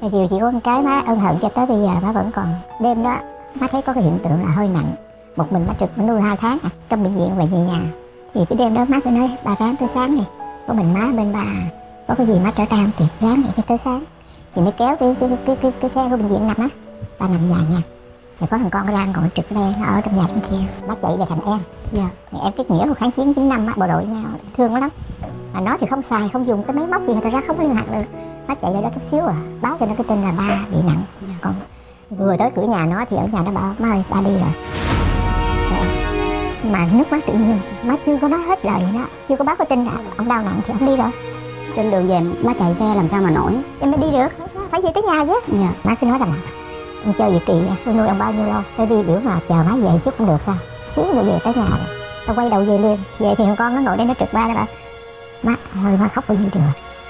Thì điều chỉ có một cái má ân hận cho tới bây giờ má vẫn còn Đêm đó má thấy có cái hiện tượng là hơi nặng. Một mình má trực má nuôi hai tháng à, Trong bệnh viện về về nhà. Thì cái đêm đó má cứ nói bà ráng tới sáng đi. Có mình má bên bà Có cái gì má trở tay không kịp ráng vậy tới sáng. Thì mới kéo cái, cái, cái, cái, cái xe của bệnh viện nằm á Bà nằm nhà nha. Rồi có thằng con ra ngồi trực đây nó ở trong nhà trong kia. Má chạy về thành em. Dạ. Thì em kết nghĩa của kháng chiến 9 năm á bộ đội nhau thương nó lắm. Mà nó thì không xài không dùng cái máy móc gì thật ra không có liên lạc được nó chạy lại đó chút xíu à. Báo cho nó cái tin là ba bị nặng. Còn vừa tới cửa nhà nó thì ở nhà nó bảo má ơi ba đi rồi. Rồi. mà nước mắt tự nhiên. Má chưa có nói hết lời đó. Chưa có báo cái tin là ông đau nặng thì ông đi rồi. Trên đường về má chạy xe làm sao mà nổi? Em mới đi được. Phải về tới nhà chứ. Dạ. Má cứ nói rằng ông chơi gì kỳ vậy tôi nuôi ông bao nhiêu lâu tôi đi biểu mà chờ má về chút không được sao. Xíu rồi về tới nhà rồi. Tao quay đầu về liền. Về thì thằng con nó ngồi đây nó trực ba đó bà má thôi má khóc bao nhiêu được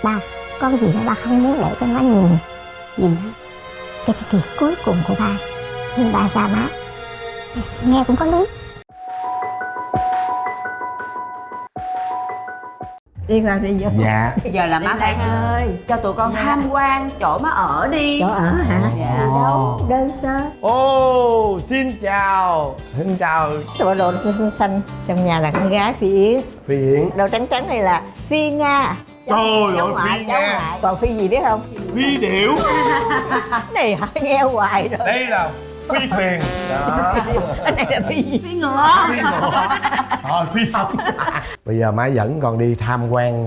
ba có cái gì đó ba không muốn để cho má nhìn nhìn cái cái kỳ cuối cùng của ba nhưng ba xa má nghe cũng có lý. Đi vào đi vô. Dạ. Giờ là má phải ơi cho tụi con tham quan chỗ má ở đi. Chỗ ở hả? Dạ. đâu? Đơn sơ. Ô xin chào. Xin chào. Bộ đồ xanh xanh xanh. Trong nhà là con gái phi yến. Phi yến. Đồ trắng trắng này là phi nga Trời ơi, Phi ngoại còn phi gì biết không? Phi điểu. Này hỏi nghe hoài rồi. Đây là phi thuyền. Đó. Cái này là phi gì? Phi ngựa. Phi ngựa. Thôi phi không bây giờ má dẫn con đi tham quan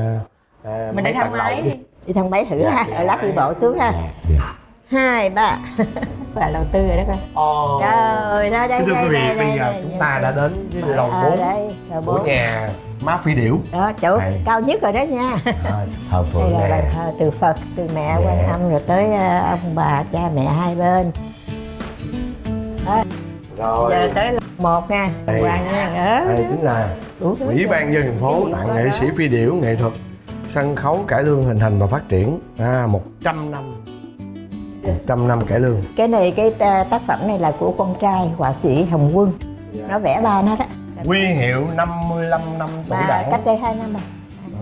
ờ, mình đi thang máy lầu đi. đi. Thang máy thử Dạ, ha. dạ, ở lát đi bộ xuống ha. Dạ, dạ. hai ba. Và đầu tư rồi đó con. Ồ. trời ơi đó đây thưa đây quý vị, đây bây đây giờ đây, chúng ta đã đến với lầu Ờ, 4 đây lầu của bốn. nhà má phi điểu. Đó chỗ Đây. cao nhất rồi đó nha. Thờ đây phượng là bàn nè thờ từ phật từ mẹ Dạ. quan âm rồi tới ờ, ông bà cha mẹ hai bên. Rồi. Giờ tới là một nha Đây. hoàng nha. Đó đây chính là ủy ban dân thành phố tặng nghệ sĩ phi điểu nghệ thuật sân khấu cải lương hình thành và phát triển. À, 100 năm. 100 năm cải lương. Cái này cái ta- tác phẩm này là của con trai họa sĩ hồng quân. Nó vẽ ba nó đó quy hiệu 55 năm tuổi mà đảng. cách đây hai năm rồi.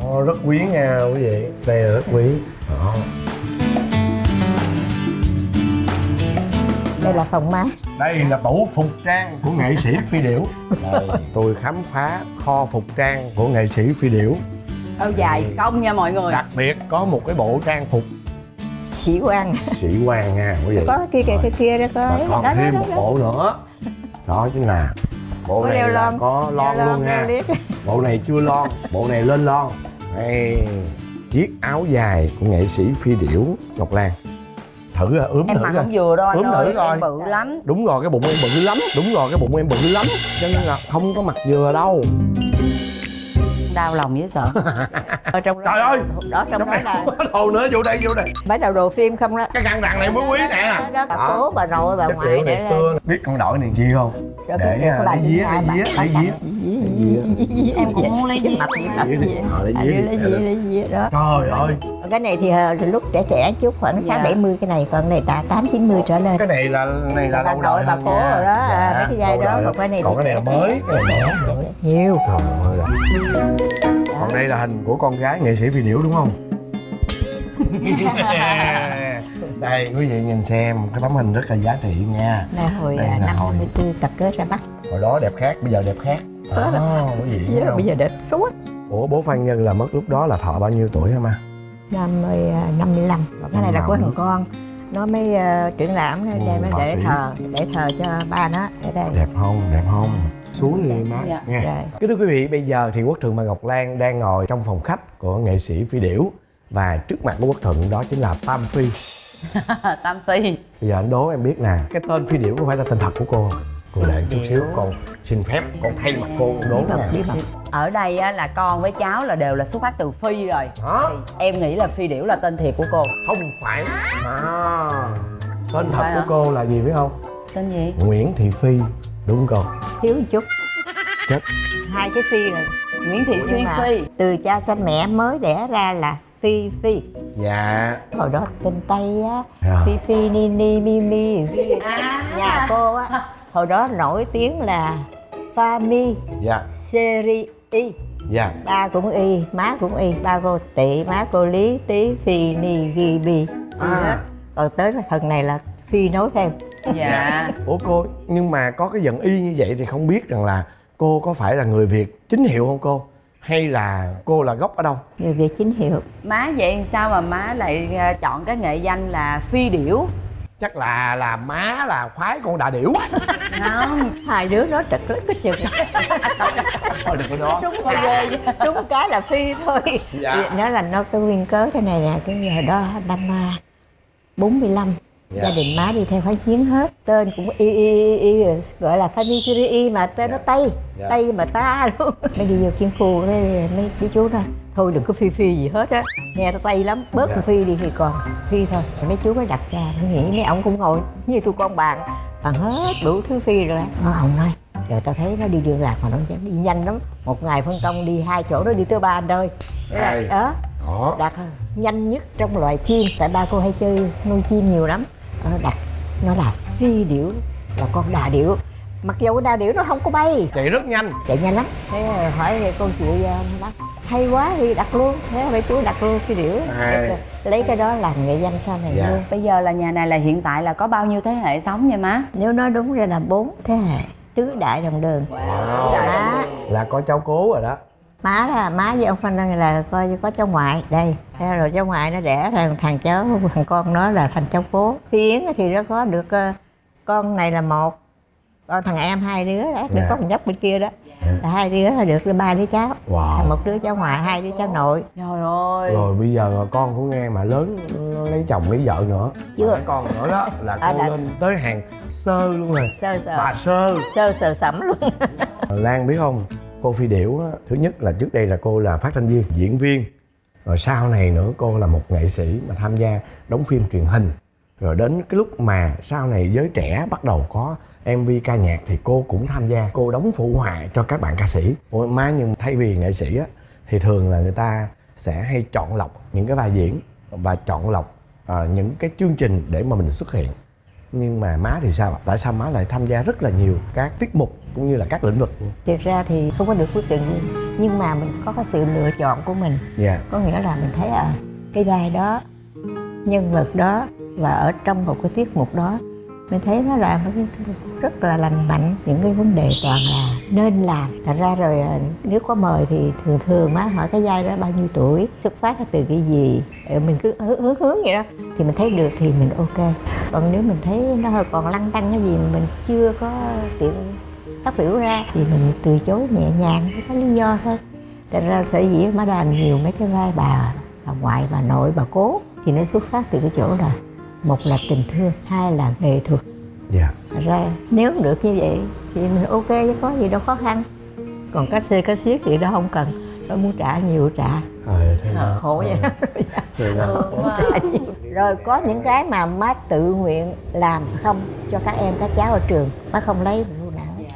Đó, rất quý nha quý vị. Đây là rất quý. Đó. đây là phòng má. Đây là tủ phục trang của nghệ sĩ phi điểu. Đây, tôi khám phá kho phục trang của nghệ sĩ phi điểu. Âu dài công nha mọi người. Đặc biệt có một cái bộ trang phục. Sĩ quan. Sĩ quan nha quý vị. Có cái kia cái, cái kia đó có và còn đó, thêm đó, một đó, bộ nữa. Đó chính là bộ này là lon. có lon luôn ha đeo liếc. bộ này chưa lon bộ này lên lon. Đây chiếc áo dài của nghệ sĩ phi điểu ngọc lan. Thử à, ướm em thử mặc không vừa đâu anh Ướm thử ơi coi. em bự lắm. Đúng rồi cái bụng em bự lắm đúng rồi cái bụng em bự lắm. Cho nên là không có mặc vừa đâu đau lòng dễ sợ. Ở trong đó Trời ơi! đó trong trong đó này là đồ nữa vô đây vô đây. Bắt đầu đồ phim không đó. Cái căn đằng này mới quý nè. đó, bà cố bà nội bà ngoại ngày xưa. biết con đội này chi không? Để cái- cái bà lấy bà- lấy bà- lấy día Em cũng muốn lấy gì Ờ, lấy đi. lấy dĩa đó. Trời ơi cái này thì ờ, lúc trẻ trẻ chút khoảng sáu Dạ. bảy mươi cái này còn này ta tám chín mươi trở lên. Cái này là này là bà lâu nội đời bà cố rồi đó à, Dạ, mấy cái dây đó còn cái này còn cái này là mới cái này mới mới. nhiều. Trời ơi. Là còn đây là hình của con gái nghệ sĩ phi điểu đúng không? Đây quý vị nhìn xem cái tấm hình rất là giá trị nha. Là hồi Đây à, là năm hồi- 54 tập kết ra Bắc. Hồi đó đẹp khác bây giờ đẹp khác. Đó quý vị thấy Bây giờ- không? bây giờ đẹp suốt. Ủa bố phan nhân là mất lúc đó là thọ bao nhiêu tuổi hả ma năm mươi à, năm mươi lăm. Cái này là của thằng con. Nó mới uh, triển lãm nó đem nó để sĩ. thờ để thờ cho ba nó ở đây. Đẹp không đẹp không? Xuống đi má. Dạ. nha Rồi. Kính thưa quý vị, bây giờ thì Quốc Thuận và Ngọc Lan đang ngồi trong phòng khách của nghệ sĩ Phi Điểu. Và trước mặt của Quốc Thuận đó chính là Tam Phi. Tam phi. Bây giờ anh đố em biết nè, cái tên Phi Điểu có phải là tên thật của cô không? Cô đợi chút xíu, con xin phép, con thay mặt cô con đố nè. ở đây á, là con với cháu là đều là xuất phát từ phi rồi. Đó, thì em nghĩ là phi điểu là tên thiệt của cô. Không phải. À, Tên thật phải của hả? cô là gì biết không? tên gì? Nguyễn Thị Phi, đúng không? Cô? thiếu một chút. Chết. Hai cái phi này nguyễn thị phi phi. Từ cha sanh mẹ mới đẻ ra là phi phi. Dạ. Hồi đó tên tây á À. phi phi ni ni mi mi. Phi. À. nhà cô á hồi đó nổi tiếng là pha mi Dạ, seri y. Dạ. Ba cũng y má cũng y ba cô tỵ má cô lý tý phi ni ghi bi À, còn tới cái phần này là phi nấu thêm. Dạ. Ủa cô nhưng mà có cái giận y như vậy thì không biết rằng là cô có phải là người việt chính hiệu không cô? Hay là cô là gốc ở đâu? Người việt chính hiệu. Má vậy sao mà má lại à, chọn cái nghệ danh là phi điểu chắc là là má là khoái con đà điểu. Không hai đứa nó trật lất cái chừng. Thôi đừng có đó. Trúng cái trúng cái là phi thôi. Dạ. nó là nó cái nguyên cớ thế này nè cái giờ đó năm à, 45 Dạ. gia đình má đi theo kháng chiến hết. Tên cũng y y y, y gọi là family y mà tên nó tây. Dạ. tây mà ta luôn. Mới đi vô chiến khu cái mấy chú chú nói thôi đừng có phi phi gì hết á. Nghe tao tây lắm. Bớt Dạ. phi đi thì còn phi thôi. Mấy chú mới đặt ra. Mới nghĩ mấy ông cũng ngồi như tụi con bạn bằng hết đủ thứ phi rồi. Nó ông nói rồi tao thấy nó đi đường lạc mà nó chẳng đi nhanh lắm. Một ngày phân công đi hai chỗ nó đi tới ba nơi đó. Đó. Đặt nhanh nhất trong loài chim tại ba cô hay chơi nuôi chim nhiều lắm. Ờ, đặt nó là phi điểu là con đà điểu. Mặc dù con đà điểu nó không có bay. Chạy rất nhanh. Chạy nhanh lắm. Thế hỏi cô chị uh, bác hay quá thì đặt luôn. Thế mấy chú đặt luôn phi điểu. Lấy cái đó làm nghệ danh sau này Dạ. luôn. Bây giờ là nhà này là hiện tại là có bao nhiêu thế hệ sống nha má? Nếu nói đúng ra là bốn thế hệ tứ đại đồng đường. Má. Là có cháu cố rồi đó má là má với ông Phan Đăng là coi như có cháu ngoại đây. Thế rồi cháu ngoại nó đẻ thằng thằng cháu thằng con nó là thành cháu cố. Phi Yến thì nó có được ờ, con này là một con thằng em hai đứa đó được Dạ. có một nhóc bên kia đó. Là hai đứa là được ba đứa cháu. Wow. Một đứa cháu ngoại hai đứa cháu nội. Trời ơi. Rồi bây giờ con của nghe mà lớn nó lấy chồng lấy vợ nữa. Chưa. Con nữa đó là À, cô là- lên tới hàng sơ luôn rồi. Sơ sơ. Bà sơ. Sơ sờ sẩm luôn. Lan biết không cô Phi Điểu á, thứ nhất là trước đây là cô là phát thanh viên diễn viên. Rồi sau này nữa cô là một nghệ sĩ mà tham gia đóng phim truyền hình. Rồi đến cái lúc mà sau này giới trẻ bắt đầu có MV ca nhạc thì cô cũng tham gia. Cô đóng phụ họa cho các bạn ca sĩ. Ôi má nhưng thay vì nghệ sĩ á thì thường là người ta sẽ hay chọn lọc những cái vai diễn và chọn lọc ờ, những cái chương trình để mà mình xuất hiện nhưng mà má thì sao? Ạ? tại sao má lại tham gia rất là nhiều các tiết mục cũng như là các lĩnh vực? Thực ra thì không có được quyết định nhưng mà mình có cái sự lựa chọn của mình. Dạ. Có nghĩa là mình thấy à cái vai đó nhân vật đó và ở trong một cái tiết mục đó mình thấy nó là một cái rất là lành mạnh, những cái vấn đề toàn là nên làm. Thành ra rồi ờ, nếu có mời thì thường thường má hỏi cái vai đó bao nhiêu tuổi, xuất phát từ cái gì ờ, mình cứ hướng hướng hướng vậy đó, thì mình thấy được thì mình ok. Còn nếu mình thấy nó hơi còn lăn tăn cái gì mình chưa có tiện phát biểu ra, thì mình từ chối nhẹ nhàng với cái lý do thôi. Thật ra sở dĩ má làm nhiều mấy cái vai bà bà ngoại, bà nội, bà cố, thì nó xuất phát từ cái chỗ là một là tình thương hai là nghệ thuật. Dạ. Thật ra nếu được như vậy thì mình ok chứ có gì đâu khó khăn. Còn cá xê cá xiết thì đó không cần nó muốn trả nhiều trả. Ờ thế Ờ, đó. khổ vậy. Ờ, thế đó. trả nhiều. Rồi có những cái mà má tự nguyện làm không cho các em các cháu ở trường má không lấy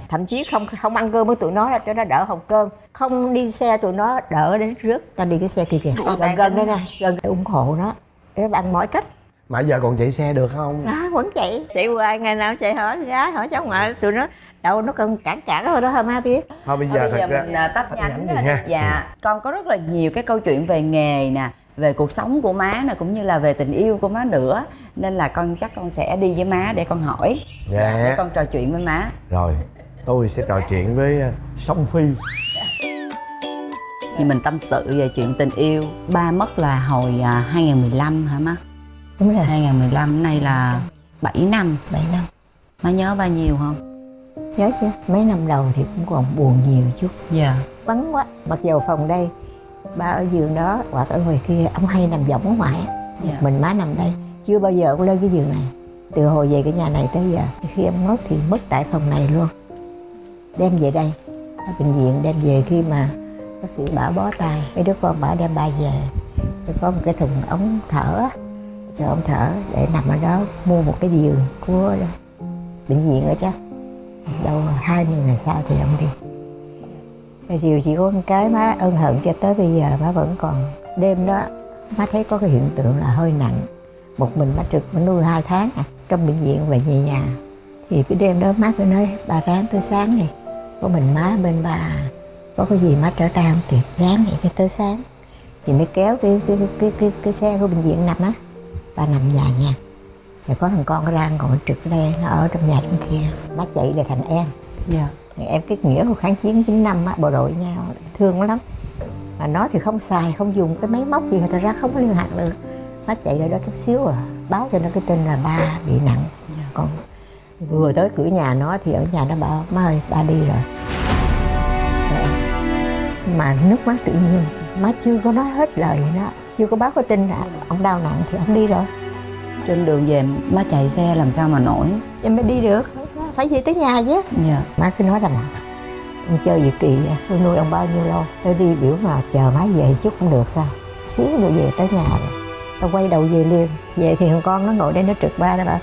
thậm chí không không ăn cơm với tụi nó là cho nó đỡ hồng cơm. Không đi xe tụi nó đỡ đến rước ta đi cái xe kia kìa. Gần gần đây nè gần ủng hộ nó. Để bằng mọi cách mà giờ còn chạy xe được không Dạ vẫn chạy chạy hoài ngày nào chạy hỏi gái hỏi cháu ngoại tụi nó đâu nó cần cản cản rồi đó hả má biết thôi bây Thôi giờ bây giờ ra mình à, tách nhánh nhánh ra đi đi. ha. Dạ, con có rất là nhiều cái câu chuyện về nghề nè, về cuộc sống của má nè cũng như là về tình yêu của má nữa. Nên là con chắc con sẽ đi với má để con hỏi. Dạ. Để con trò chuyện với má. rồi tôi sẽ trò chuyện với ờ, song phi Thì mình tâm sự về chuyện tình yêu. Ba mất là hồi à, 2015 hả má? Đúng rồi. 2015 nay là 7 năm. 7 năm. Má nhớ bao nhiêu không? nhớ chứ. Mấy năm đầu thì cũng còn buồn nhiều chút. Dạ. vắng quá. Mặc dù phòng đây ba ở giường đó hoặc ở ngoài kia ông hay nằm võng ở ngoài á. Dạ. mình má nằm đây. Chưa bao giờ ông lên cái giường này. Từ hồi về cái nhà này tới giờ khi ông mất thì mất tại phòng này luôn. Đem về đây. Ở bệnh viện đem về khi mà bác sĩ bảo bó tay. Mấy đứa con bảo đem ba về. Có một cái thùng ống thở á, cho ông thở để nằm ở đó mua một cái giường của bệnh viện ở chứ. Đâu 20 ngày sau thì ông đi. Rồi chiều chỉ có một cái má ân hận cho tới bây giờ má vẫn còn đêm đó má thấy có cái hiện tượng là hơi nặng. Một mình má trực má nuôi hai tháng à trong bệnh viện về về nhà. Thì cái đêm đó má cứ nói bà ráng tới sáng này có mình má bên bà có cái gì má trở tay không kịp ráng vậy tới sáng. Thì mới kéo cái cái cái cái, cái xe của bệnh viện nằm á bà nằm nhà nha. Rồi có thằng con nó ra ngồi trực đây nó ở trong nhà bên kia. Má chạy là thằng em. Dạ. Em cái nghĩa của kháng chiến 9 năm á, bộ đội nhau thương lắm. Mà nó thì không xài không dùng cái máy móc gì người ta ra không có liên lạc được. Má chạy lại đó chút xíu à báo cho nó cái tin là ba bị nặng. Dạ. còn vừa tới cửa nhà nó thì ở nhà nó bảo má ơi ba đi rồi. Mà nước mắt tự nhiên má chưa có nói hết lời đó chưa có báo cái tin là ông đau nặng thì ông đi rồi. Trên đường về má chạy xe làm sao mà nổi? Em mới đi được. Phải về tới nhà chứ. Dạ. Má cứ nói rằng là ông chơi gì kỳ vậy? Tôi nuôi ông bao nhiêu lâu? Tôi đi biểu mà chờ má về chút cũng được sao? Chút xíu nữa về tới nhà rồi. Tao quay đầu về liền. Về thì thằng con nó ngồi đây nó trực ba nó bảo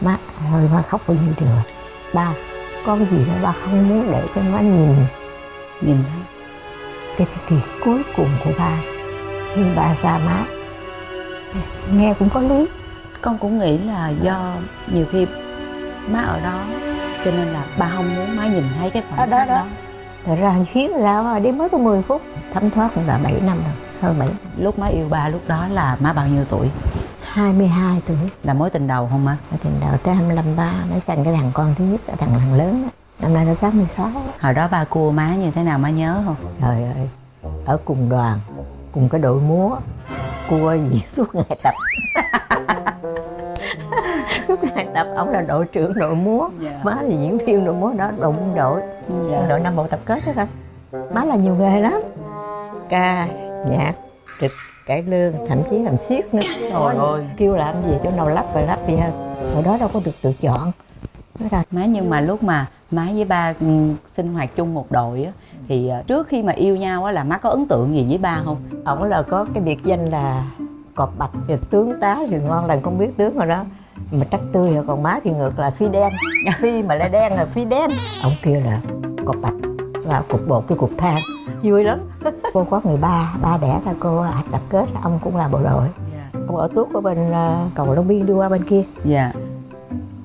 má thôi má khóc bao nhiêu được ba có cái gì đó ba không muốn để cho má nhìn. Nhìn thấy. Cái thời kỳ cuối cùng của ba khi ba xa má nghe cũng có lý. Con cũng nghĩ là do nhiều khi má ở đó cho nên là ba không muốn má nhìn thấy cái Đó, khoảnh đó, khắc đó. đó. Thật ra khiến sao mà đi mới có 10 phút thấm thoát cũng đã 7 năm rồi hơn 7 lúc má yêu ba lúc đó là má bao nhiêu tuổi? 22 tuổi. Là mối tình đầu không má? Ở tình đầu tới 25 ba mới sinh cái thằng con thứ nhất là thằng thằng lớn năm nay nó 66 hồi đó ba cua má như thế nào má nhớ không? Trời ơi ở cùng đoàn cùng cái đội múa cua gì suốt ngày tập. Suốt ngày tập ông là đội trưởng đội múa. Dạ. má là diễn viên đội múa đó đội quân đội. Quân đội năm bộ tập kết đó coi. Má là nhiều nghề lắm. Ca nhạc kịch cải lương thậm chí làm xiếc nữa. Trời ơi. kêu làm gì chỗ nào lắp và lắp gì hơn hồi đó đâu có được tự chọn. Má nhưng mà lúc mà má với ba ừ, sinh hoạt chung một đội á thì ờ, trước khi mà yêu nhau á là má có ấn tượng gì với ba không? Ổng là có cái biệt danh là cọp bạch thì tướng tá thì ngon lành không biết tướng rồi đó. Mà trắc tươi rồi còn má thì ngược là phi đen. Phi mà lại đen là phi đen. Ông kia là cọp bạch. Và cục bột cái cục than. Vui lắm. Cô có người ba ba đẻ ra cô hạt tập kết ông cũng là bộ đội. Ông ở tuốt ở bên ờ, cầu long biên đi qua bên kia. Dạ.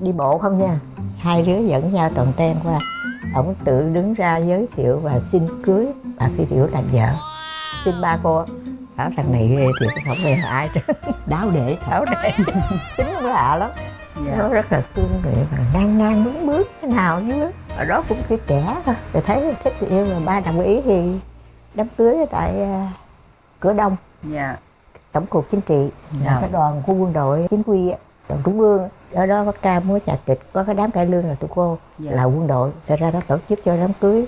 Đi bộ không nha. Hai đứa dẫn nhau toàn ten qua ổng tự đứng ra giới thiệu và xin cưới bà phi tiểu làm vợ. Xin ba cô bảo thằng này ghê thiệt không hề ai hết đáo để tháo để. Tính cũng lạ lắm. Nó rất là thương người và ngang ngang bước bước thế nào chứ. Ở đó cũng khi trẻ thôi. Rồi thấy thích thì yêu rồi ba đồng ý thì đám cưới tại à, cửa đông. Dạ. Tổng cục chính trị Dạ. cái đoàn của quân đội chính quy á, đoàn trung ương ở đó có ca múa nhạc kịch có cái đám cải lương là tụi cô Dạ. là quân đội. Thật ra nó tổ chức cho đám cưới.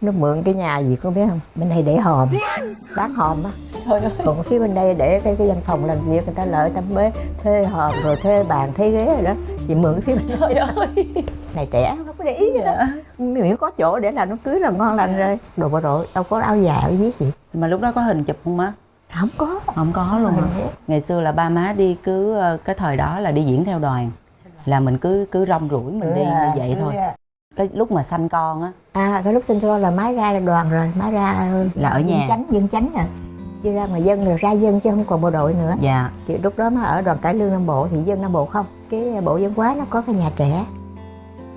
Nó mượn cái nhà gì có biết không? Bên đây để hòm. Bán hòm á. Còn phía bên đây để cái, cái văn phòng làm việc người ta lợi tâm bế thuê hòm rồi thuê bàn thuê ghế rồi đó. Chị mượn cái phía bên trời ơi. Này trẻ không có để ý gì đó. Miễn có chỗ để làm đám cưới là ngon lành rồi. Đồ bộ đội đâu có áo dài áo viết gì. Mà lúc đó có hình chụp không má không có không có luôn hả? Ừ. ngày xưa là ba má đi cứ ờ, cái thời đó là đi diễn theo đoàn là mình cứ cứ rong ruổi mình đi như vậy thôi cái lúc mà sanh con á À cái lúc sinh con là má ra đoàn rồi, má ra Là ở nhà. chánh, dân chánh à. Đi ra ngoài dân rồi ra dân chứ không còn bộ đội nữa. dạ Thì lúc đó má ở đoàn cải lương Nam Bộ thì dân Nam Bộ không. Cái bộ dân hóa nó có cái nhà trẻ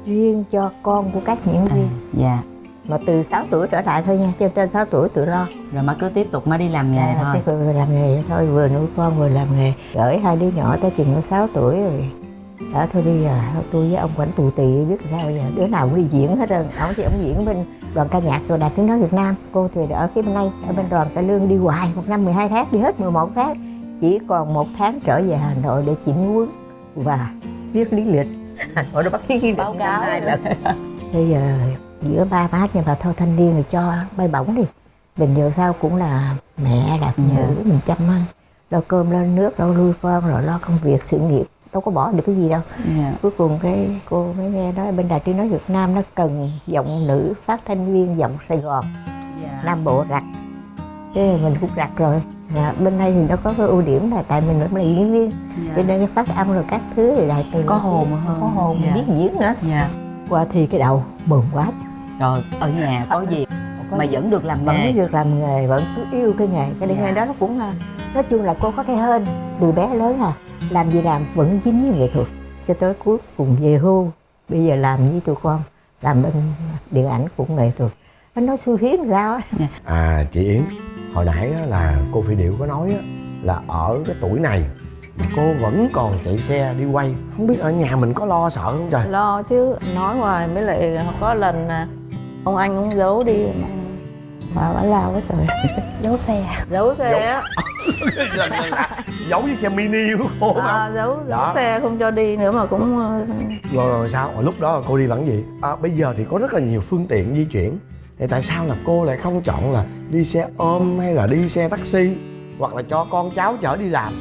riêng cho con của các diễn à, viên. dạ Mà từ 6 tuổi trở lại thôi nha, trên trên 6 tuổi tự lo. rồi má cứ tiếp tục má đi làm nghề À, thôi tiếp vừa làm nghề thôi, vừa nuôi con vừa làm nghề. Gửi hai đứa nhỏ tới chừng nó 6 tuổi rồi. Đó thôi bây giờ tôi với ông quản tù tì biết sao bây giờ đứa nào cũng đi diễn hết rồi ông thì ông diễn bên đoàn ca nhạc rồi đạt tiếng nói Việt Nam cô thì ở phía bên đây ở bên đoàn cải lương đi hoài một năm 12 tháng đi hết 11 tháng chỉ còn một tháng trở về Hà Nội để chỉnh huấn và viết lý lịch Hà Nội nó bắt ký Báo cáo. hai lần bây giờ giữa ba má nhưng mà thôi thanh niên thì cho bay bổng đi. Mình giờ sao cũng là mẹ là phụ Dạ. nữ mình chăm hơn lo cơm lo nước lo nuôi con rồi lo công việc sự nghiệp. Đâu có bỏ được cái gì đâu. Dạ. Cuối cùng cái cô mới nghe nói bên đài tiếng nói Việt Nam nó cần giọng nữ phát thanh viên giọng Sài Gòn. Dạ. Nam Bộ rặt thế mình cũng rặt rồi. Và bên đây thì nó có cái ưu điểm là tại mình cũng là diễn viên. Cho nên cái phát âm rồi các thứ thì từ Có hồn hơn. có hồn Dạ. biết diễn nữa. Dạ. Qua thì cái đầu mừng quá rồi ở nhà có gì mà vẫn được làm vẫn nghề? được làm nghề vẫn cứ yêu cái nghề. Cái Dạ. nghề đó nó cũng là nói chung là cô có cái hên từ bé lớn à làm gì làm vẫn dính với nghệ thuật. Cho tới cuối cùng về hưu bây giờ làm với tụi con làm bên điện ảnh cũng nghệ thuật. Nó nói xu hiến sao á? À chị Yến, hồi nãy á, là cô Phi Điệu có nói á, là ở cái tuổi này mà cô vẫn còn chạy xe đi quay. Không biết ở nhà mình có lo sợ không trời? Lo chứ nói hoài mới lại có lần là ông anh cũng giấu đi. Mà mà bà lao quá trời. Giấu xe. Giấu xe là giấu với xe mini của cô mà à, giấu giấu Đó. xe không cho đi nữa mà cũng ờ, rồi, rồi sao? Rồi lúc đó là cô đi bằng gì? À, bây giờ thì có rất là nhiều phương tiện di chuyển. Thì tại sao là cô lại không chọn là đi xe ôm hay là đi xe taxi hoặc là cho con cháu chở đi làm?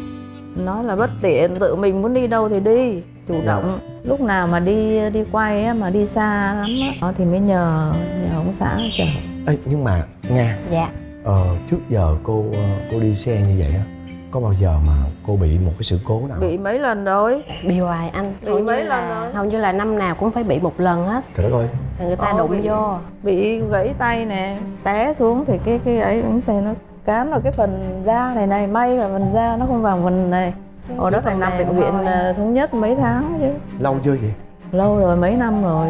Nói là bất tiện tự mình muốn đi đâu thì đi chủ Dạ. động. Lúc nào mà đi đi quay á mà đi xa lắm á thì mới nhờ nhờ ông xã chở. Ê, nhưng mà nga dạ. ờ, trước giờ cô ờ, cô đi xe như vậy á có bao giờ mà cô bị một cái sự cố nào? Bị mấy lần rồi? Bị hoài anh. Bị hầu mấy lần là rồi? hầu như là năm nào cũng phải bị một lần hết. Trời đất ơi. Thì người ta Ồ, đụng bị- vô. bị gãy tay nè té xuống thì cái cái ấy bánh xe nó cán vào cái phần da này này may là phần da nó không vào phần này ở đó phần nằm bệnh viện thôi. thống nhất mấy tháng chứ? Lâu chưa chị? Lâu rồi mấy năm rồi.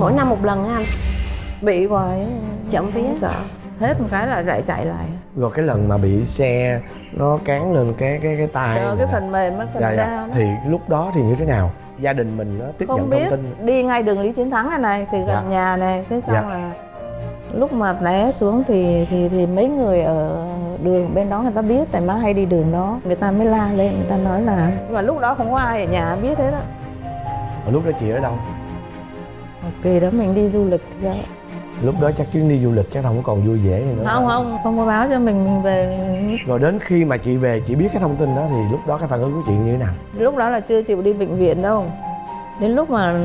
Mỗi năm một lần á anh. Bị hoài vía. Không sợ. Hết một cái là lại chạy lại. Rồi cái lần mà bị xe nó cán lên cái cái cái tay Chờ cái phần mềm á phần dạ, da dạ. thì lúc đó thì như thế nào? Gia đình mình nó tiếp không nhận biết. thông tin. Đi ngay đường lý chiến thắng này này thì gần Dạ. nhà này thế xong Dạ. là. Lúc mà té xuống thì thì thì mấy người ở đường bên đó người ta biết tại má hay đi đường đó. Người ta mới la lên người ta nói là nhưng mà lúc đó không có ai ở nhà biết hết á. Ở lúc đó chị ở đâu? Kỳ đó mình đi du lịch ra. Lúc đó chắc chuyến đi du lịch chắc không còn vui vẻ gì nữa. Không không. Không có báo cho mình mình về. Rồi đến khi mà chị về chị biết cái thông tin đó thì lúc đó cái phản ứng của chị như thế nào? Lúc đó là chưa chịu đi bệnh viện đâu. Đến lúc mà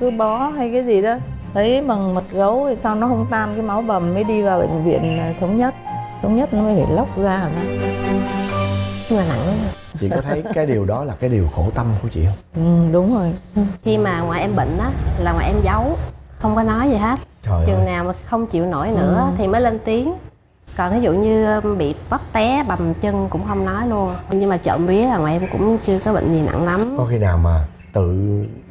cứ bó hay cái gì đó thấy bằng mật gấu thì sao nó không tan cái máu bầm mới đi vào bệnh viện thống nhất thống nhất nó mới phải lóc ra ra nhưng mà nặng lắm chị có thấy cái điều đó là cái điều khổ tâm của chị không? Ừ, đúng rồi. Khi mà ngoại em bệnh á là ngoại em giấu không có nói gì hết. Trời chừng ơi nào mà không chịu nổi nữa thì mới lên tiếng. Còn ví dụ như um, bị vấp té bầm chân cũng không nói luôn. Nhưng mà trộm vía là ngoại em cũng chưa có bệnh gì nặng lắm. Có khi nào mà tự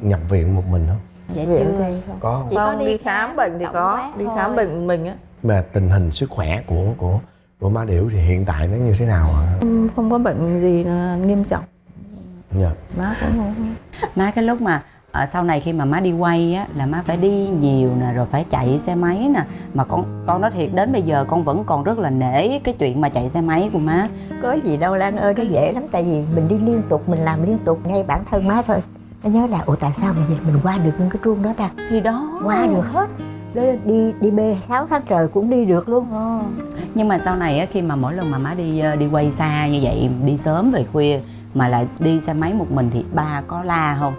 nhập viện một mình không? Dạ viện chưa. không. có không? Chỉ có không đi đi khám khám bệnh thì có. đi thôi. khám bệnh mình á. Mà tình hình sức khỏe của của của má điểu thì hiện tại nó như thế nào hả không, không có bệnh gì nghiêm trọng. Dạ. Má cũng không má cái lúc mà ờ, sau này khi mà má đi quay á là má phải đi nhiều nè rồi phải chạy xe máy nè. Mà con con nói thiệt đến bây giờ con vẫn còn rất là nể cái chuyện mà chạy xe máy của má. Có gì đâu Lan ơi nó dễ lắm tại vì mình đi liên tục mình làm liên tục ngay bản thân má thôi. Nó nhớ là ủa tại sao mà vậy mình qua được những cái chuông đó ta? Thì đó. Qua được hết đi đi bê 6 tháng trời cũng đi được luôn. Ờ. nhưng mà sau này á, khi mà mỗi lần mà má đi ờ, đi quay xa như vậy đi sớm về khuya mà lại đi xe máy một mình thì ba có la không?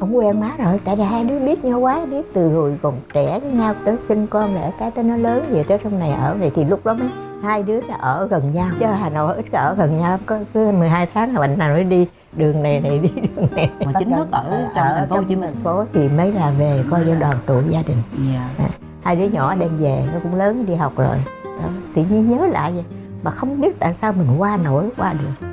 Ông quen má rồi tại vì hai đứa biết nhau quá biết từ hồi còn trẻ với nhau tới sinh con lại cái tới nó lớn về tới trong này ở này thì lúc đó mới hai đứa nó ở gần nhau. Chứ Hà Nội ít ở gần nhau. Có cứ 12 tháng là bệnh nào mới đi đường này này đi đường này. Mà chính thức ở trong thành phố Hồ Chí Minh. thành phố thì mới là về coi như đoàn tụ gia đình. Dạ. Hai đứa nhỏ đem về nó cũng lớn đi học rồi. Đó. tự nhiên nhớ lại vậy mà không biết tại sao mình qua nổi qua được.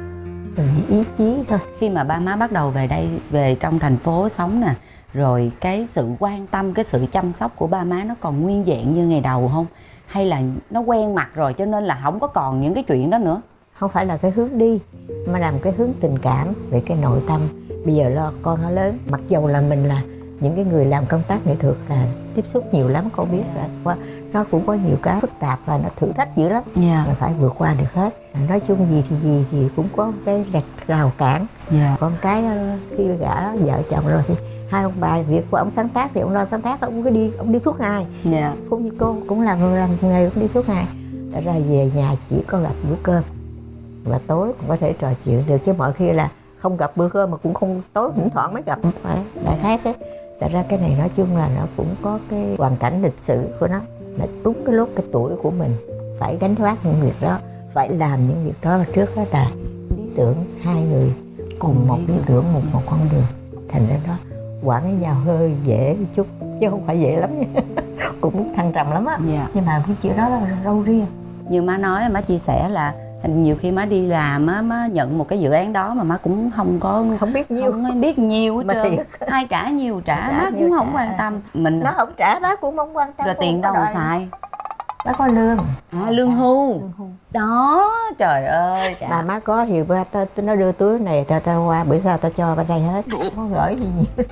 Mình chỉ ý chí thôi. Khi mà ba má bắt đầu về đây về trong thành phố sống nè rồi cái sự quan tâm cái sự chăm sóc của ba má nó còn nguyên vẹn như ngày đầu không hay là nó quen mặt rồi cho nên là không có còn những cái chuyện đó nữa? Không phải là cái hướng đi, mà làm cái hướng tình cảm về cái nội tâm. Bây giờ lo con nó lớn, mặc dầu là mình là những cái người làm công tác nghệ thuật là tiếp xúc nhiều lắm con biết là qua nó cũng có nhiều cái phức tạp và nó thử thách dữ lắm. Dạ. Mình phải vượt qua được hết. Nói chung gì thì gì thì cũng có cái rạch rào cản. Dạ. Con cái đó, khi đó, vợ chồng rồi thì hai ông bà việc của ông sáng tác thì ông lo sáng tác ông cứ đi ông đi suốt ngày. Dạ. Cũng như cô cũng làm làm nghề cũng đi suốt ngày. Thật ra về nhà chỉ có gặp bữa cơm. Và tối cũng có thể trò chuyện được chứ mọi khi là không gặp bữa cơm mà cũng không tối thỉnh thoảng mới gặp. Phải đại khái thế Thật ra cái này nói chung là nó cũng có cái hoàn cảnh lịch sử của nó. Là đúng cái lúc cái tuổi của mình phải gánh vác những việc đó phải làm những việc đó. Trước đó là lý tưởng hai người cùng một lý tưởng. một một con đường. Thành ra đó quản với nhau hơi dễ một chút chứ không phải dễ lắm nha. Cũng thăng trầm lắm á. Dạ. Nhưng mà cái chuyện đó là râu riêng. Như má nói má chia sẻ là nhiều khi má đi làm á má nhận một cái dự án đó mà má cũng không có không biết nhiêu. không biết nhiều hết trơn. ai trả nhiều trả Trả má nhiều cũng không trả. quan tâm. Mình nó không trả bác cũng không quan tâm rồi tiền không đâu mà xài. Má có lương. À lương hưu. Đó trời ơi mà má có thì ba ta, ta nó đưa túi này ta ta qua bữa sau ta cho bên đây hết. Không có gửi gì nhiều.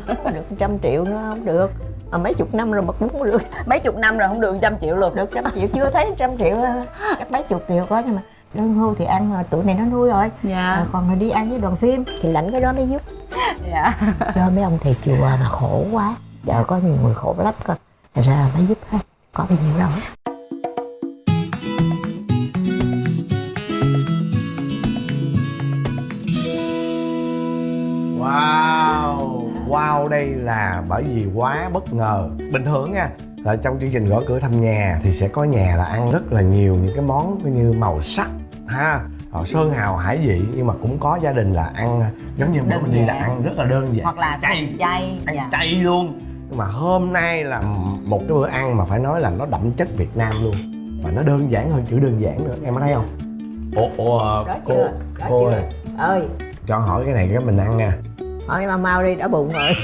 Không được trăm triệu nữa không được mà mấy chục năm rồi mà cũng không được. Mấy chục năm rồi không được trăm triệu luôn được trăm triệu chưa thấy trăm triệu chắc mấy chục triệu có nhưng mà lương hưu thì ăn rồi tuổi này nó nuôi rồi. Dạ. À, còn rồi đi ăn với đoàn phim thì lãnh cái đó mới giúp. Dạ. Cho mấy ông thầy chùa mà khổ quá. Giờ có nhiều người khổ lắm cơ. Thật ra mới giúp hết có bao nhiêu đâu Wow đây là bởi vì quá bất ngờ. Bình thường nha là trong chương trình gõ cửa thăm nhà thì sẽ có nhà là ăn rất là nhiều những cái món như màu sắc ha họ sơn hào hải vị nhưng mà cũng có gia đình là ăn giống như bữa Đơn mình đi là ăn rất là đơn giản. Hoặc là chay. chay ăn dạ. chay luôn. Nhưng mà hôm nay là một cái bữa ăn mà phải nói là nó đậm chất Việt Nam luôn. Và nó đơn giản hơn chữ đơn giản nữa em có thấy không? Ồ đó cô chưa? Đó cô chưa? ơi. Ơi. Cho hỏi cái này cái mình ăn nha hỏi mà mau đi đã bụng rồi.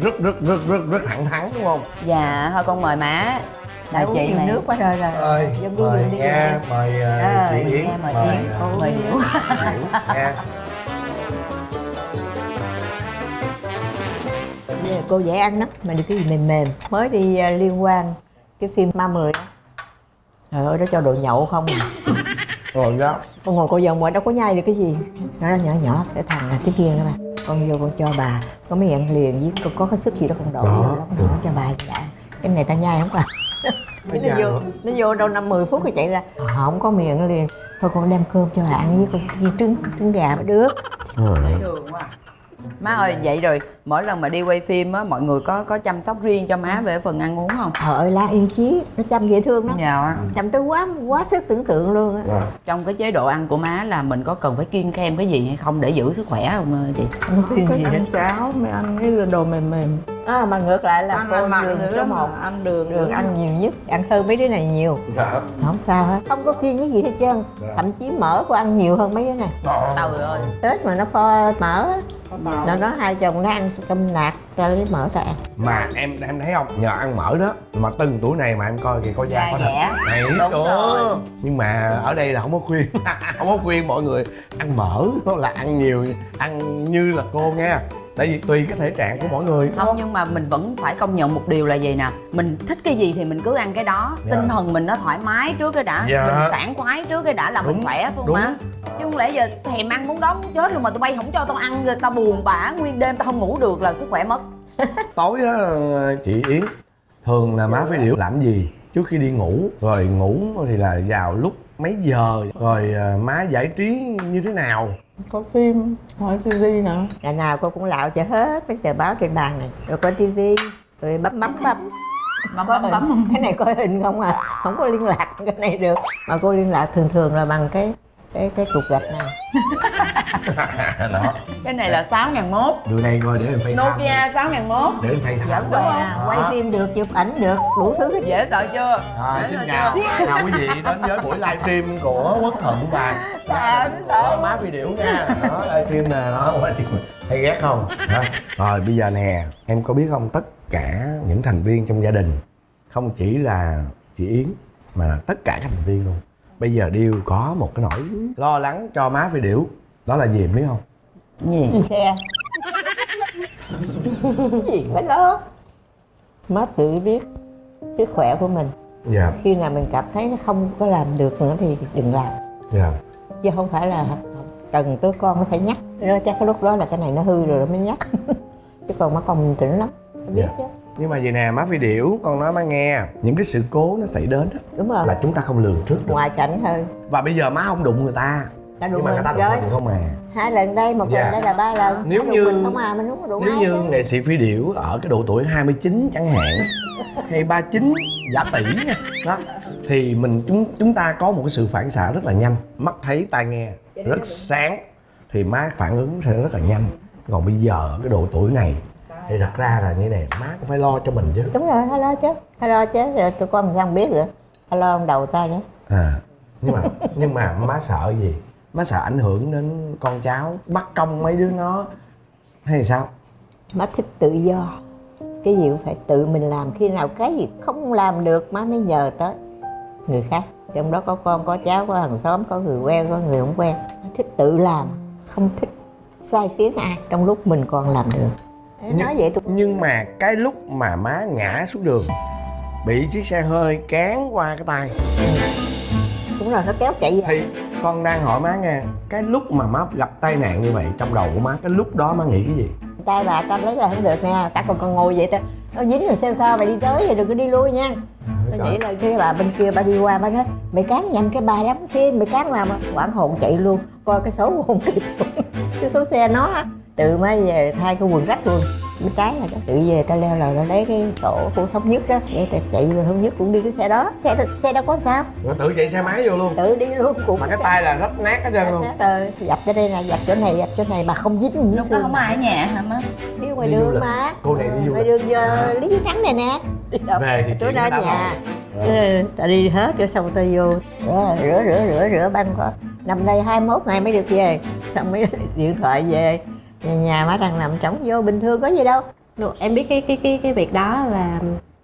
Rất rất rất rất rất thẳng thắn đúng không? Dạ thôi con mời má. Đại chị nhiều này nước quá rồi rồi ơi dân đi mời dùng đi nha mời Rồi, uh, chị Yến mời mời Yến. ờ, mời Bây giờ cô dễ ăn lắm mà được cái gì mềm mềm. Mới đi liên quan cái phim ma mười á. trời ơi nó cho đồ nhậu không à rồi đó con ngồi cô vòng ngoài đâu có nhai được cái gì. Nó nhỏ nhỏ cái thằng là tiếp viên đó mà con vô con cho bà. Có mấy ăn liền với có, có cái sức gì đó con đổ Đó. lắm con cho bà dạ cái này ta nhai không à? Nó vô nó vô đâu năm mười phút rồi chạy ra. Không có miệng liền. Thôi con đem cơm cho bà ăn với con với trứng trứng gà mới được ừ. đường quá má ơi vậy rồi mỗi lần mà đi quay phim á mọi người có có chăm sóc riêng cho má về phần ăn uống không? Trời ơi la yên chí nó chăm dễ thương lắm. Dạ chăm tới quá quá sức tưởng tượng luôn á. Rồi. trong cái chế độ ăn của má là mình có cần phải kiêng khem cái gì hay không để giữ sức khỏe không chị? Không có gì ăn hết cháo mới ăn cái đồ mềm mềm. À, mà ngược lại là ăn cô đường số 1 ăn đường đường ăn nhiều nhất ăn hơn mấy đứa này nhiều. Dạ. không sao hết. Không có kiêng cái gì hết trơn. Dạ. thậm chí mỡ cô ăn nhiều hơn mấy đứa này. Trời ơi. Tết mà nó kho mỡ á, nó hai chồng nó ăn cơm nạc cho lấy mỡ ăn mà em em thấy không? Nhờ ăn mỡ đó. Mà từng tuổi này mà em coi kìa có da có thịt này Đúng trời rồi. nhưng mà ở đây là không có khuyên. Không có khuyên mọi người. Ăn mỡ là ăn nhiều ăn như là cô nha tại vì tùy cái thể trạng của mỗi người không nhưng mà mình vẫn phải công nhận một điều là gì nè mình thích cái gì thì mình cứ ăn cái đó. Dạ. tinh thần mình nó thoải mái trước cái đã Dạ. mình sảng khoái trước cái đã là mình Đúng, khỏe không đúng. má? Chứ không lẽ giờ thèm ăn muốn đó muốn chết rồi mà tụi bay không cho tao ăn rồi tao buồn bã nguyên đêm tao không ngủ được là sức khỏe mất. Tối á chị yến thường là má phải điệu làm gì trước khi đi ngủ? Rồi ngủ thì là vào lúc mấy giờ? Rồi à, má giải trí như thế nào có phim hỏi tivi nữa ngày nào cô cũng lạo cho hết mấy tờ báo trên bàn này. Rồi coi tivi rồi bấm bấm bấm. Bấm có bấm bấm. Cái này coi hình không à? Không có liên lạc cái này được. Mà cô liên lạc thường thường là bằng cái cái cái cục gạch này. Đó. Cái này là sáu ngàn mốt. Đưa đây coi để em thăm. Nokia sáu ngàn mốt. Để em phay thăm. Đúng không? quay phim được chụp ảnh được đủ thứ hết. Dễ sợ chưa? À, Dễ xin chào, chào quý vị đến với buổi livestream của Quốc Thuận và má video nha đó livestream nè đó. Hay ghét không? Đó. rồi bây giờ nè em có biết không tất cả những thành viên trong gia đình không chỉ là chị Yến mà là tất cả các thành viên luôn bây giờ đều có một cái nỗi lo lắng cho má phi điểu. Đó là gì em biết không? Gì? Xe. Cái gì? Phải lo. Má tự biết sức khỏe của mình. Dạ. Khi nào mình cảm thấy nó không có làm được nữa thì đừng làm. Dạ. Chứ không phải là cần tới con nó phải nhắc. Nó chắc cái lúc đó là cái này nó hư rồi nó mới nhắc. Chứ còn má bình tĩnh lắm. Nó biết Dạ. chứ nhưng mà vậy nè má phi điểu con nói má nghe những cái sự cố nó xảy đến á, đúng rồi. là chúng ta không lường trước được. Ngoài cảnh thôi và bây giờ má không đụng người ta ta nhưng đụng mà người ta đụng mình không à. Hai lần đây một Dạ. lần đây là ba lần. Nếu như- mình không à mình có đụng Nếu như nghệ sĩ phi điểu ở cái độ tuổi 29 chẳng hạn hay 39 giả tỷ nha. Đó. Thì mình chúng chúng ta có một cái sự phản xạ rất là nhanh. Mắt thấy tai nghe rất sáng. Thì má phản ứng sẽ rất là nhanh. Còn bây giờ cái độ tuổi này thì thật ra là như này má cũng phải lo cho mình chứ. Đúng rồi hay lo chứ hay lo chứ. Rồi tụi con sao không biết nữa hay lo trong đầu ta chứ. À nhưng mà nhưng mà má sợ gì? Má sợ ảnh hưởng đến con cháu bắt công mấy đứa nó hay sao? Má thích tự do. Cái gì cũng phải tự mình làm khi nào cái gì không làm được má mới nhờ tới người khác. Trong đó có con có cháu có hàng xóm có người quen có người không quen. Má thích tự làm không thích sai tiếng ai. Trong lúc mình còn làm được nói vậy tôi nhưng mà cái lúc mà má ngã xuống đường bị chiếc xe hơi cán qua cái tay. Cũng là nó kéo chạy về. Thì con đang hỏi má nghe cái lúc mà má gặp tai nạn như vậy trong đầu của má cái lúc đó má nghĩ cái gì? Tay bà ta lấy là không được nè ta còn còn ngồi vậy ta nó dính rồi xe sao mày đi tới thì đừng có đi lui nha. Nó chỉ là cái bà bên kia bà đi qua bà nói mày cán nhầm cái bà đóng phim mày cán mà. Quảng hồn chạy luôn coi cái số không kịp. Cái số xe nó á. Tự mới về thay cái quần rách luôn bên trái là đó. Tự về tao leo lầu tao lấy cái tổ của thống nhất đó để tao chạy về thống nhất cũng đi cái xe đó. Xe, xe đâu có sao? Rồi tự chạy xe máy vô luôn. Tự đi luôn cũng mà cái tay là rách nát hết trơn luôn. rồi. Dập cho đây nè dập chỗ này dập chỗ này mà không dính lúc đó không ai ở nhà hả má? Đi ngoài Đi đường mà. cô này đi du ngoài đường giờ lý chiến thắng này nè. Đi đâu? về thì chỗ chuyện đó nhà. ừ, ta đi hết cho xong ta vô. Rửa rửa rửa rửa rửa băng có nằm đây 21 ngày mới được về. Xong mới điện thoại về nhà, nhà má đang nằm trống vô bình thường có gì đâu. Đúng, em biết cái cái cái cái việc đó là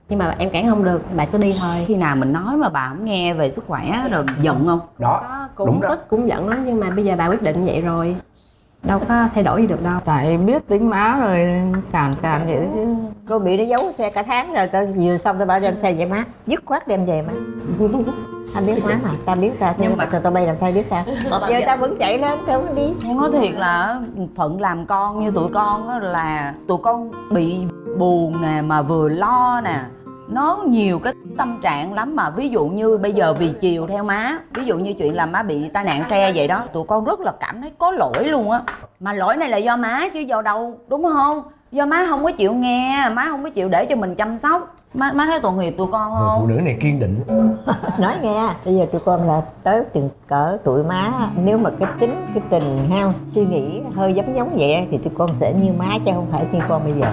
nhưng mà em cản không được bà cứ đi thôi. Khi nào mình nói mà bà không nghe về sức khỏe rồi giận không? Đó có Đúng cũng đó. tức cũng giận lắm nhưng mà bây giờ bà quyết định vậy rồi. Đâu có thay đổi gì được đâu. Tại biết tính má rồi cản cản vậy chứ. Cô bị nó giấu xe cả tháng rồi tao vừa xong tao bảo đem xe về má. Dứt khoát đem về má anh biết má mà tao biết tao nhưng mà tao tao bay làm sao biết tao? Giờ tao vẫn chạy lên tao vẫn đi. Con nói thiệt là phận làm con như tụi con á là tụi con bị buồn nè mà vừa lo nè. Nó nhiều cái tâm trạng lắm mà ví dụ như bây giờ vì chiều theo má ví dụ như chuyện là má bị tai nạn xe vậy đó tụi con rất là cảm thấy có lỗi luôn á. Mà lỗi này là do má chứ do đâu đúng không? Do má không có chịu nghe má không có chịu để cho mình chăm sóc má má thấy tội nghiệp tụi con người phụ không nữ này kiên định. Nói nghe bây giờ tụi con là tới từng cỡ tuổi má. Nếu mà cái tính cái tình ha suy nghĩ hơi giống giống vậy thì tụi con sẽ như má chứ không phải như con bây giờ.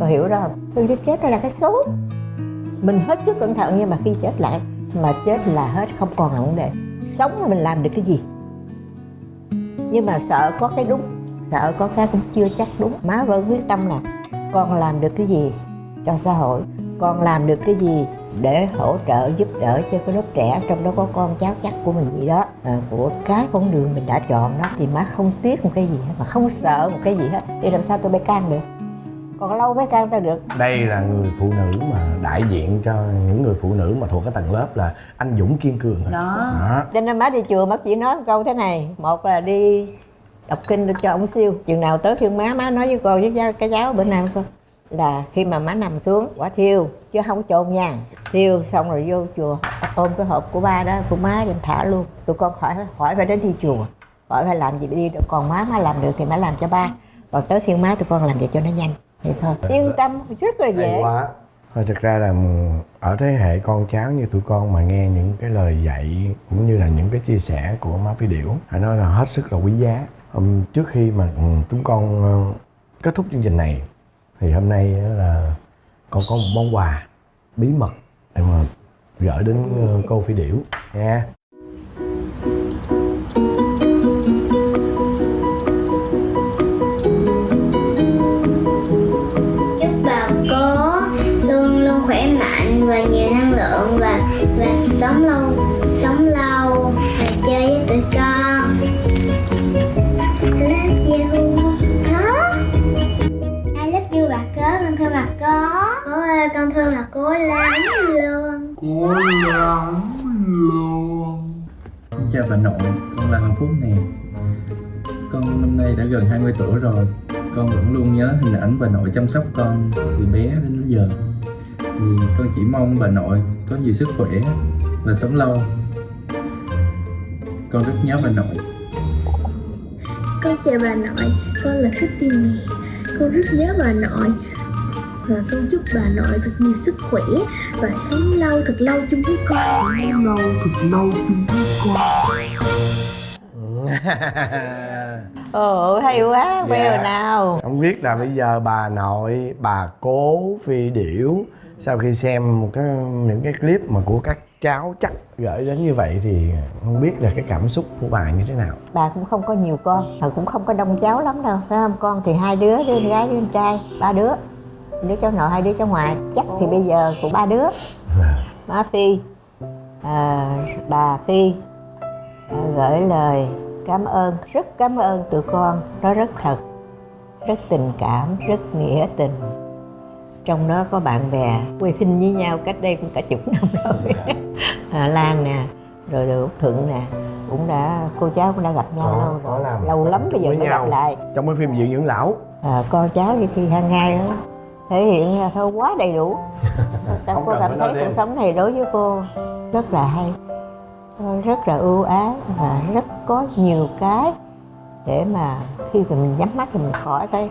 Con hiểu đó không? Cái chết đó là cái số. Mình hết sức cẩn thận nhưng mà khi chết lại mà chết là hết không còn là vấn đề. Sống là mình làm được cái gì? Nhưng mà sợ có cái đúng sợ có cái cũng chưa chắc đúng. Má vẫn quyết tâm là con làm được cái gì cho xã hội con làm được cái gì để hỗ trợ giúp đỡ cho cái lớp trẻ trong đó có con cháu chắc của mình gì đó. À, của cái con đường mình đã chọn đó thì má không tiếc một cái gì hết mà không sợ một cái gì hết. Thì làm sao tôi bay can được? Còn lâu mới can ta được. Đây là người phụ nữ mà đại diện cho những người phụ nữ mà thuộc cái tầng lớp là anh dũng kiên cường đó. Đó. Cho nên má đi chùa má chỉ nói một câu thế này. Một là đi đọc kinh cho ông siêu. Chừng nào tới phiên má má nói với con với cái cháu bữa nay con là khi mà má nằm xuống quả thiêu chứ không có chôn nha thiêu xong rồi vô chùa ôm cái hộp của ba đó của má đem thả luôn. Tụi con khỏi hỏi phải đến đi chùa hỏi phải làm gì đi. Được còn má má làm được thì má làm cho ba. Còn tới phiên má tụi con làm vậy cho nó nhanh. Vậy thôi. Yên tâm rất là dễ. Quá. Thôi thực ra là ở thế hệ con cháu như tụi con mà nghe những cái lời dạy cũng như là những cái chia sẻ của má phi điểu phải nói là hết sức là quý giá. Trước khi mà chúng con ờ, kết thúc chương trình này thì hôm nay là con có một món quà bí mật để mà gửi đến ờ, cô phi điểu, nha. Chúc bà cố luôn luôn khỏe mạnh và nhiều năng lượng và và sống lâu sống lâu thương bà cố lắm luôn. Xin chào bà nội, con là Hoàng Phúc nè. Con năm nay đã gần 20 tuổi rồi. Con vẫn luôn nhớ hình ảnh bà nội chăm sóc con từ bé đến giờ. Thì con chỉ mong bà nội có nhiều sức khỏe và sống lâu. Con rất nhớ bà nội. Con chào bà nội con là Kitty nè. Con rất nhớ bà nội và con chúc bà nội thật nhiều sức khỏe và sống lâu thật lâu chung với con. Lâu thật lâu chung với con. Ồ hay quá queo Dạ. nào. Không biết là bây giờ bà nội bà cố phi điểu sau khi xem một cái những cái clip mà của các cháu chắc gửi đến như vậy thì không biết là cái cảm xúc của bà như thế nào. Bà cũng không có nhiều con mà cũng không có đông cháu lắm đâu phải không? Con thì hai đứa đứa con gái đứa con trai ba đứa đứa cháu nội hai đứa cháu ngoại chắc thì bây giờ cũng ba đứa. Má phi. À, bà phi à, gửi lời cảm ơn rất cảm ơn tụi con. Nó rất thật rất tình cảm rất nghĩa tình. Trong đó có bạn bè quay phim với nhau cách đây cũng cả chục năm rồi. À, Lan nè rồi rồi Út Thuận nè cũng đã cô cháu cũng đã gặp nhau Có- lâu rồi. lâu lắm bây giờ mới nhau. gặp lại. Trong cái phim viện dưỡng lão. À, con cháu thì khi hàng ngày đó thể hiện ra thôi quá đầy đủ. Không cô cảm thấy cuộc sống này đối với cô rất là hay rất là ưu ái và rất có nhiều cái để mà khi mà mình nhắm mắt thì mình khỏi cái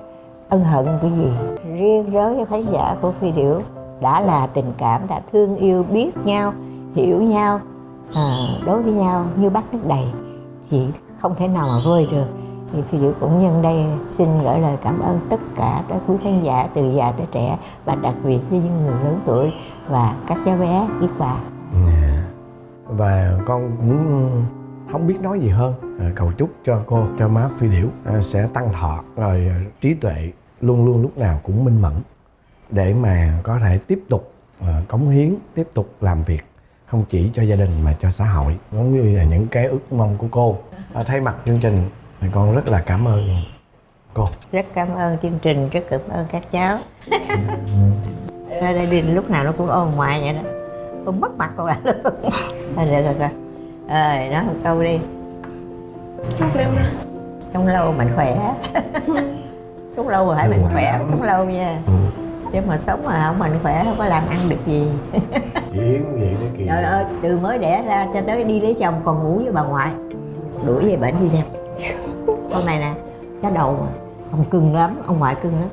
ân hận cái gì. Riêng đối với khán giả của phi điểu đã là tình cảm đã thương yêu biết nhau hiểu nhau à, đối với nhau như bát nước đầy thì không thể nào mà vơi được thì phi Diệu cũng nhân đây xin gửi lời cảm ơn tất cả các quý khán giả từ già tới trẻ và đặc biệt với những người lớn tuổi và các cháu bé biết quà dạ. và con cũng không biết nói gì hơn. À, cầu chúc cho cô, cho má phi điểu à, sẽ tăng thọ, rồi à, trí tuệ luôn luôn lúc nào cũng minh mẫn để mà có thể tiếp tục cống hiến, tiếp tục làm việc, không chỉ cho gia đình mà cho xã hội. Giống như là những cái ước mong của cô. Thay mặt chương trình con rất là cảm ơn. Cô. Rất cảm ơn chương trình rất cảm ơn các cháu. Ra đây đi lúc nào nó cũng ôm ngoài vậy đó. Con mất mặt con à luôn thôi được rồi con ờ nói một câu đi. Sống lâu mạnh khỏe. Sống lâu rồi phải mạnh khỏe sống lâu nha. Ừ. chứ mà sống mà không mạnh khỏe không có làm ăn được gì. Diễn vậy đó kìa. Trời ơi từ mới đẻ ra cho tới đi lấy chồng còn ngủ với bà ngoại đuổi về bệnh đi xem con này nè cái đầu mà. Ông cưng lắm ông ngoại cưng lắm.